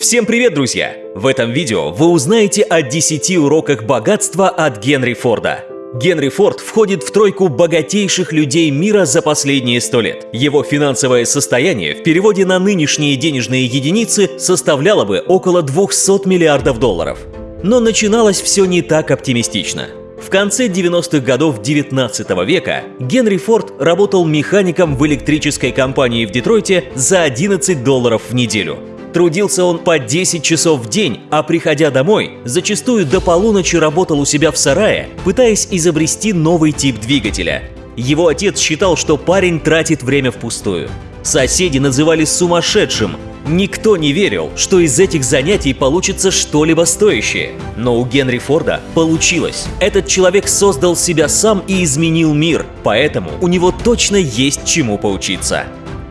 Всем привет, друзья! В этом видео вы узнаете о 10 уроках богатства от Генри Форда. Генри Форд входит в тройку богатейших людей мира за последние 100 лет. Его финансовое состояние в переводе на нынешние денежные единицы составляло бы около 200 миллиардов долларов. Но начиналось все не так оптимистично. В конце 90-х годов 19 века Генри Форд работал механиком в электрической компании в Детройте за 11 долларов в неделю – Трудился он по 10 часов в день, а приходя домой, зачастую до полуночи работал у себя в сарае, пытаясь изобрести новый тип двигателя. Его отец считал, что парень тратит время впустую. Соседи называли сумасшедшим. Никто не верил, что из этих занятий получится что-либо стоящее. Но у Генри Форда получилось. Этот человек создал себя сам и изменил мир, поэтому у него точно есть чему поучиться.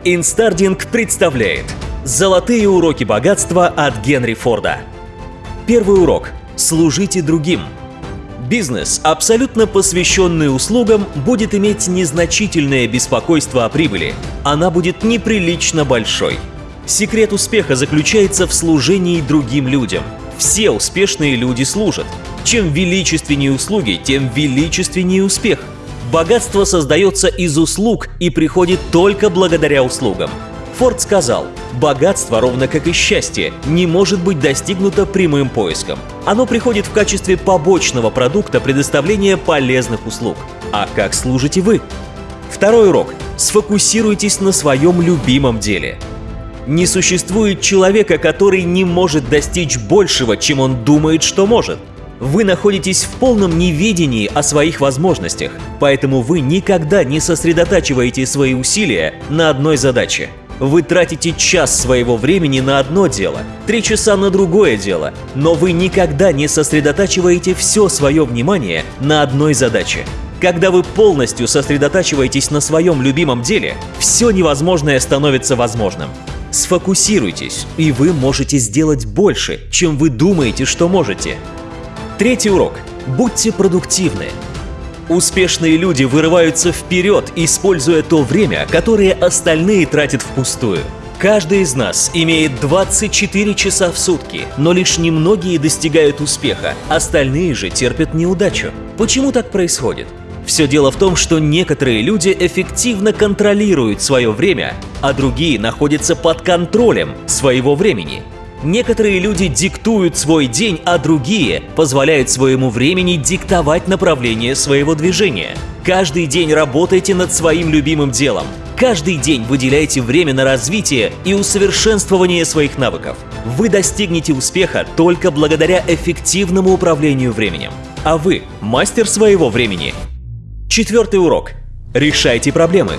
Инстардинг представляет Золотые уроки богатства от Генри Форда. Первый урок. Служите другим. Бизнес, абсолютно посвященный услугам, будет иметь незначительное беспокойство о прибыли. Она будет неприлично большой. Секрет успеха заключается в служении другим людям. Все успешные люди служат. Чем величественнее услуги, тем величественнее успех. Богатство создается из услуг и приходит только благодаря услугам. Форд сказал, богатство, ровно как и счастье, не может быть достигнуто прямым поиском. Оно приходит в качестве побочного продукта предоставления полезных услуг. А как служите вы? Второй урок. Сфокусируйтесь на своем любимом деле. Не существует человека, который не может достичь большего, чем он думает, что может. Вы находитесь в полном неведении о своих возможностях, поэтому вы никогда не сосредотачиваете свои усилия на одной задаче. Вы тратите час своего времени на одно дело, три часа на другое дело, но вы никогда не сосредотачиваете все свое внимание на одной задаче. Когда вы полностью сосредотачиваетесь на своем любимом деле, все невозможное становится возможным. Сфокусируйтесь, и вы можете сделать больше, чем вы думаете, что можете. Третий урок. Будьте продуктивны. Успешные люди вырываются вперед, используя то время, которое остальные тратят впустую. Каждый из нас имеет 24 часа в сутки, но лишь немногие достигают успеха, остальные же терпят неудачу. Почему так происходит? Все дело в том, что некоторые люди эффективно контролируют свое время, а другие находятся под контролем своего времени. Некоторые люди диктуют свой день, а другие позволяют своему времени диктовать направление своего движения. Каждый день работайте над своим любимым делом. Каждый день выделяйте время на развитие и усовершенствование своих навыков. Вы достигнете успеха только благодаря эффективному управлению временем. А вы – мастер своего времени. Четвертый урок. Решайте проблемы.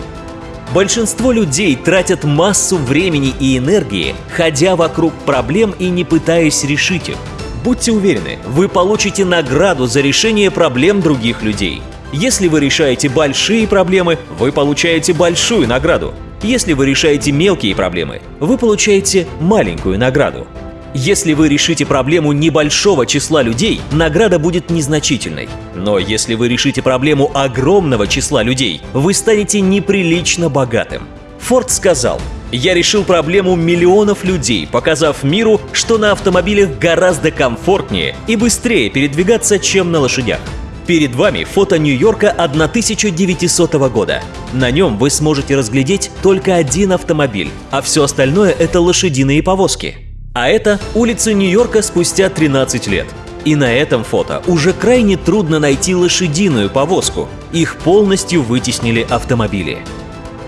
Большинство людей тратят массу времени и энергии, ходя вокруг проблем и не пытаясь решить их. Будьте уверены, вы получите награду за решение проблем других людей. Если вы решаете большие проблемы, вы получаете большую награду. Если вы решаете мелкие проблемы, вы получаете маленькую награду. Если вы решите проблему небольшого числа людей, награда будет незначительной. Но если вы решите проблему огромного числа людей, вы станете неприлично богатым. Форд сказал, «Я решил проблему миллионов людей, показав миру, что на автомобилях гораздо комфортнее и быстрее передвигаться, чем на лошадях». Перед вами фото Нью-Йорка 1900 года. На нем вы сможете разглядеть только один автомобиль, а все остальное – это лошадиные повозки. А это улицы Нью-Йорка спустя 13 лет. И на этом фото уже крайне трудно найти лошадиную повозку. Их полностью вытеснили автомобили.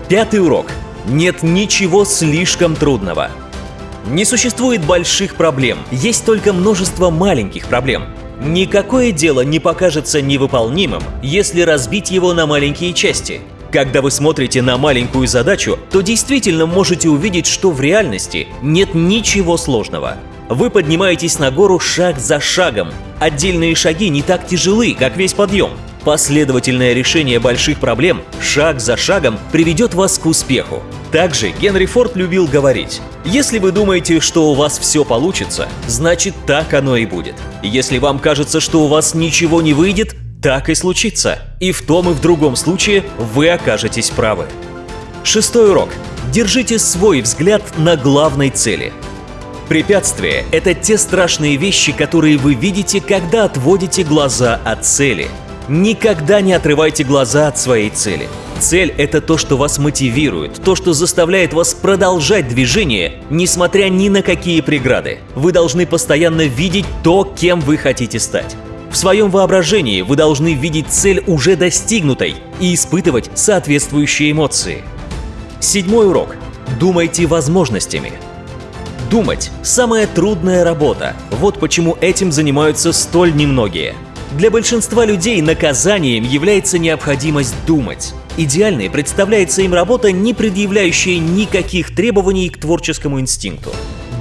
Пятый урок. Нет ничего слишком трудного. Не существует больших проблем, есть только множество маленьких проблем. Никакое дело не покажется невыполнимым, если разбить его на маленькие части – когда вы смотрите на маленькую задачу, то действительно можете увидеть, что в реальности нет ничего сложного. Вы поднимаетесь на гору шаг за шагом. Отдельные шаги не так тяжелы, как весь подъем. Последовательное решение больших проблем шаг за шагом приведет вас к успеху. Также Генри Форд любил говорить, если вы думаете, что у вас все получится, значит так оно и будет. Если вам кажется, что у вас ничего не выйдет, так и случится. И в том и в другом случае вы окажетесь правы. Шестой урок. Держите свой взгляд на главной цели. Препятствия – это те страшные вещи, которые вы видите, когда отводите глаза от цели. Никогда не отрывайте глаза от своей цели. Цель – это то, что вас мотивирует, то, что заставляет вас продолжать движение, несмотря ни на какие преграды. Вы должны постоянно видеть то, кем вы хотите стать. В своем воображении вы должны видеть цель уже достигнутой и испытывать соответствующие эмоции. Седьмой урок. Думайте возможностями. Думать – самая трудная работа. Вот почему этим занимаются столь немногие. Для большинства людей наказанием является необходимость думать. Идеальной представляется им работа, не предъявляющая никаких требований к творческому инстинкту.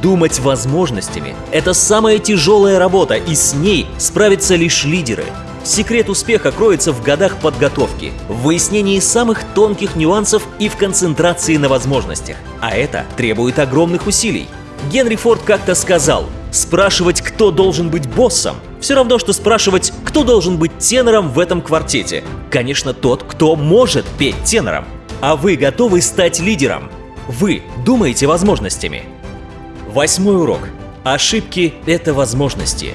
Думать возможностями – это самая тяжелая работа, и с ней справятся лишь лидеры. Секрет успеха кроется в годах подготовки, в выяснении самых тонких нюансов и в концентрации на возможностях. А это требует огромных усилий. Генри Форд как-то сказал, спрашивать, кто должен быть боссом, все равно, что спрашивать, кто должен быть тенором в этом квартете. Конечно, тот, кто может петь тенором. А вы готовы стать лидером? Вы думаете возможностями? Восьмой урок. Ошибки – это возможности.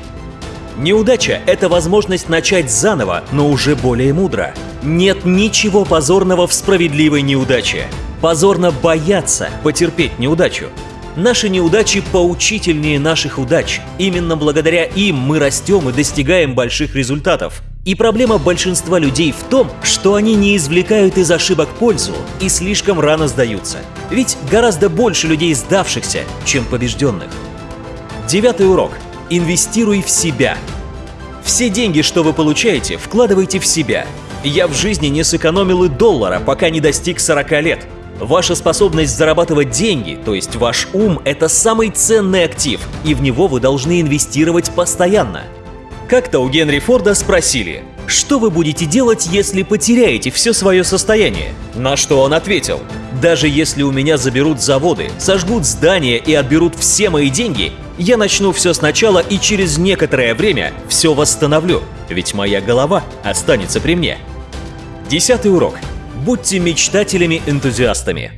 Неудача – это возможность начать заново, но уже более мудро. Нет ничего позорного в справедливой неудаче. Позорно бояться потерпеть неудачу. Наши неудачи поучительнее наших удач. Именно благодаря им мы растем и достигаем больших результатов. И проблема большинства людей в том, что они не извлекают из ошибок пользу и слишком рано сдаются. Ведь гораздо больше людей сдавшихся, чем побежденных. Девятый урок. Инвестируй в себя. Все деньги, что вы получаете, вкладывайте в себя. Я в жизни не сэкономил и доллара, пока не достиг 40 лет. Ваша способность зарабатывать деньги, то есть ваш ум, это самый ценный актив, и в него вы должны инвестировать постоянно. Как-то у Генри Форда спросили, что вы будете делать, если потеряете все свое состояние? На что он ответил, даже если у меня заберут заводы, сожгут здания и отберут все мои деньги, я начну все сначала и через некоторое время все восстановлю, ведь моя голова останется при мне. Десятый урок. Будьте мечтателями-энтузиастами.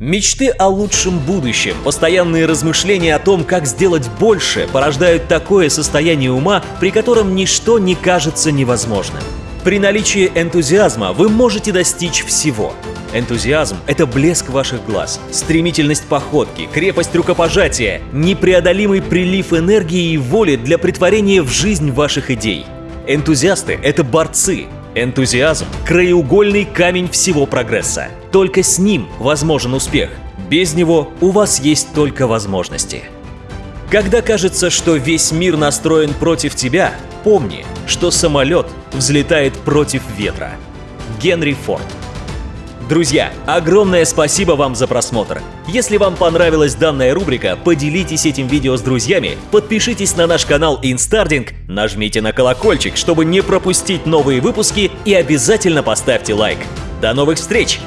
Мечты о лучшем будущем, постоянные размышления о том, как сделать больше, порождают такое состояние ума, при котором ничто не кажется невозможным. При наличии энтузиазма вы можете достичь всего. Энтузиазм – это блеск ваших глаз, стремительность походки, крепость рукопожатия, непреодолимый прилив энергии и воли для притворения в жизнь ваших идей. Энтузиасты – это борцы, Энтузиазм – краеугольный камень всего прогресса. Только с ним возможен успех. Без него у вас есть только возможности. Когда кажется, что весь мир настроен против тебя, помни, что самолет взлетает против ветра. Генри Форд Друзья, огромное спасибо вам за просмотр. Если вам понравилась данная рубрика, поделитесь этим видео с друзьями, подпишитесь на наш канал Instarding, нажмите на колокольчик, чтобы не пропустить новые выпуски и обязательно поставьте лайк. До новых встреч!